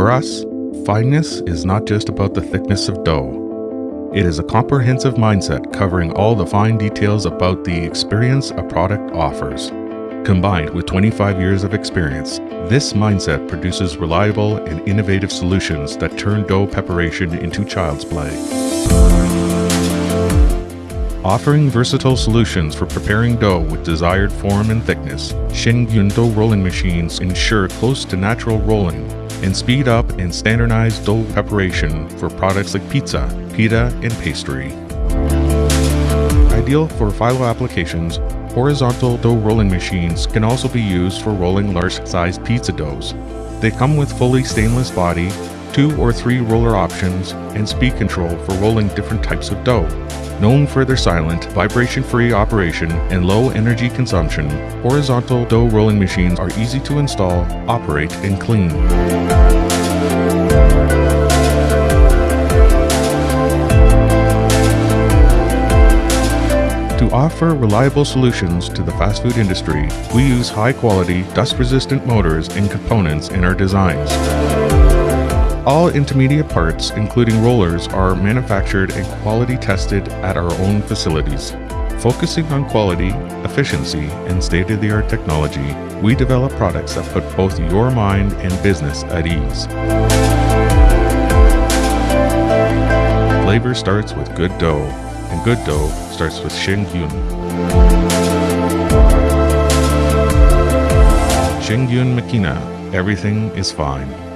For us, fineness is not just about the thickness of dough. It is a comprehensive mindset covering all the fine details about the experience a product offers. Combined with 25 years of experience, this mindset produces reliable and innovative solutions that turn dough preparation into child's play. Offering versatile solutions for preparing dough with desired form and thickness, Shengyun dough rolling machines ensure close to natural rolling and speed up and standardize dough preparation for products like pizza, pita, and pastry. Ideal for phyllo applications, horizontal dough rolling machines can also be used for rolling large-sized pizza doughs. They come with fully stainless body, two or three roller options, and speed control for rolling different types of dough. Known for their silent, vibration-free operation and low energy consumption, horizontal dough rolling machines are easy to install, operate, and clean. To offer reliable solutions to the fast food industry, we use high-quality, dust-resistant motors and components in our designs. All intermediate parts, including rollers, are manufactured and quality tested at our own facilities. Focusing on quality, efficiency, and state-of-the-art technology, we develop products that put both your mind and business at ease. Flavor starts with good dough, and good dough starts with Shengyun. Shengyun Makina, everything is fine.